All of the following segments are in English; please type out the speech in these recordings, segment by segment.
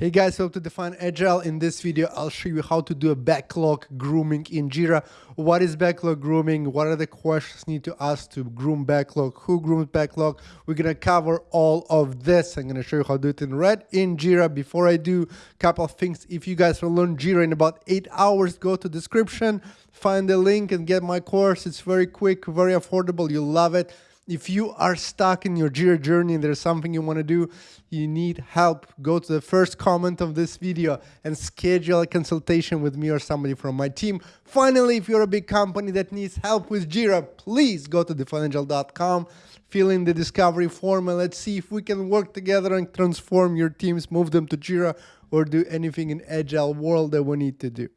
Hey guys, welcome to Define Agile. In this video, I'll show you how to do a backlog grooming in Jira. What is backlog grooming? What are the questions need to ask to groom backlog? Who grooms backlog? We're gonna cover all of this. I'm gonna show you how to do it in red in Jira. Before I do, a couple of things. If you guys will learn Jira in about eight hours, go to description, find the link and get my course. It's very quick, very affordable. You'll love it. If you are stuck in your Jira journey and there's something you want to do, you need help, go to the first comment of this video and schedule a consultation with me or somebody from my team. Finally, if you're a big company that needs help with Jira, please go to defineagile.com, fill in the discovery form, and let's see if we can work together and transform your teams, move them to Jira, or do anything in Agile world that we need to do.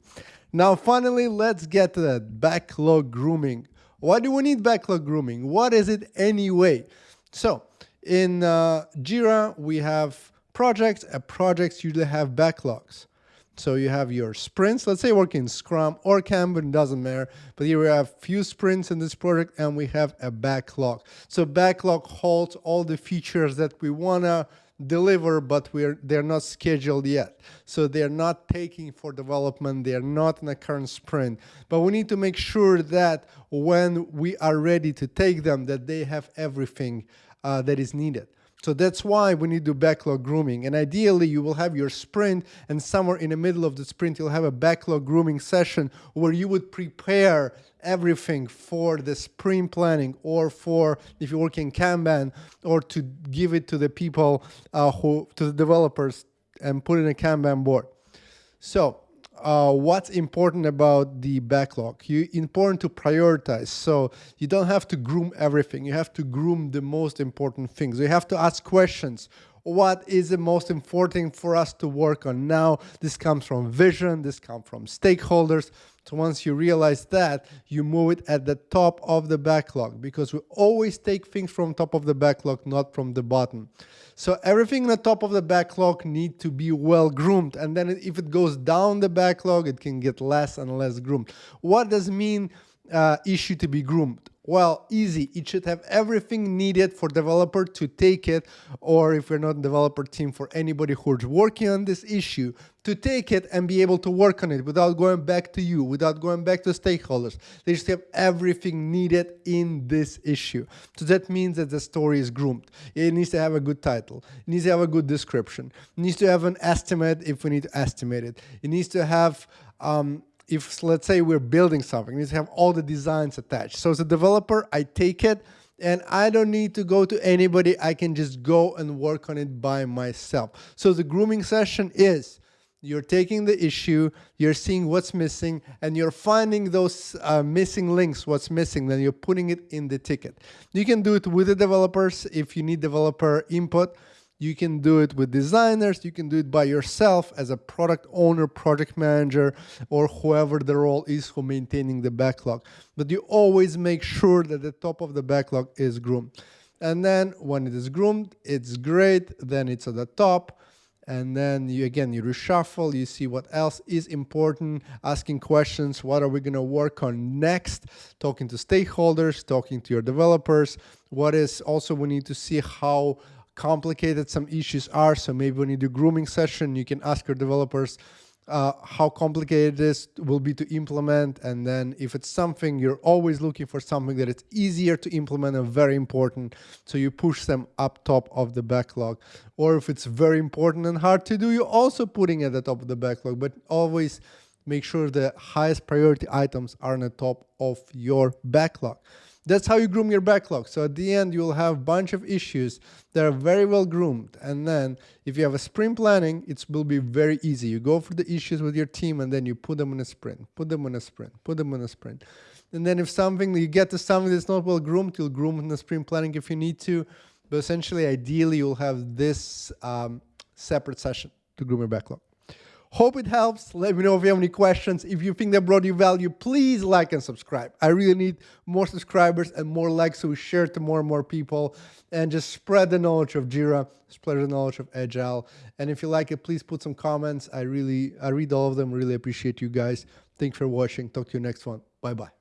Now, finally, let's get to that backlog grooming. Why do we need backlog grooming? What is it anyway? So in uh, Jira, we have projects, and projects usually have backlogs. So you have your sprints, let's say working in Scrum or Kanban, doesn't matter. But here we have few sprints in this project and we have a backlog. So backlog holds all the features that we wanna deliver, but we're they're not scheduled yet. So they're not taking for development, they're not in a current sprint. But we need to make sure that when we are ready to take them, that they have everything uh, that is needed. So that's why we need to backlog grooming. And ideally, you will have your sprint, and somewhere in the middle of the sprint, you'll have a backlog grooming session where you would prepare everything for the sprint planning or for if you're working Kanban or to give it to the people uh, who, to the developers and put in a Kanban board. So uh, what's important about the backlog. You important to prioritize. So you don't have to groom everything. You have to groom the most important things. You have to ask questions. What is the most important for us to work on now? This comes from vision. This comes from stakeholders. So once you realize that, you move it at the top of the backlog because we always take things from top of the backlog, not from the bottom. So everything in the top of the backlog need to be well groomed. And then if it goes down the backlog, it can get less and less groomed. What does mean uh, issue to be groomed? Well, easy. It should have everything needed for developer to take it, or if you're not developer team, for anybody who's working on this issue to take it and be able to work on it without going back to you, without going back to stakeholders. They just have everything needed in this issue. So that means that the story is groomed. It needs to have a good title. It needs to have a good description. It needs to have an estimate if we need to estimate it. It needs to have um, if let's say we're building something, to have all the designs attached. So as a developer, I take it and I don't need to go to anybody. I can just go and work on it by myself. So the grooming session is you're taking the issue, you're seeing what's missing, and you're finding those uh, missing links, what's missing, then you're putting it in the ticket. You can do it with the developers if you need developer input. You can do it with designers, you can do it by yourself as a product owner, project manager, or whoever the role is for maintaining the backlog. But you always make sure that the top of the backlog is groomed. And then when it is groomed, it's great, then it's at the top. And then you again, you reshuffle, you see what else is important, asking questions, what are we gonna work on next, talking to stakeholders, talking to your developers. What is also we need to see how complicated some issues are. So maybe when you do grooming session, you can ask your developers uh, how complicated this will be to implement. And then if it's something, you're always looking for something that it's easier to implement and very important. So you push them up top of the backlog. Or if it's very important and hard to do, you're also putting at the top of the backlog, but always make sure the highest priority items are on the top of your backlog. That's how you groom your backlog. So at the end, you'll have a bunch of issues that are very well groomed. And then if you have a sprint planning, it will be very easy. You go for the issues with your team and then you put them in a sprint, put them in a sprint, put them in a sprint. And then if something, you get to something that's not well groomed, you'll groom in the sprint planning if you need to. But essentially, ideally, you'll have this um, separate session to groom your backlog. Hope it helps. Let me know if you have any questions. If you think that brought you value, please like and subscribe. I really need more subscribers and more likes so we share it to more and more people and just spread the knowledge of Jira, spread the knowledge of Agile. And if you like it, please put some comments. I really, I read all of them. Really appreciate you guys. Thanks for watching. Talk to you next one. Bye-bye.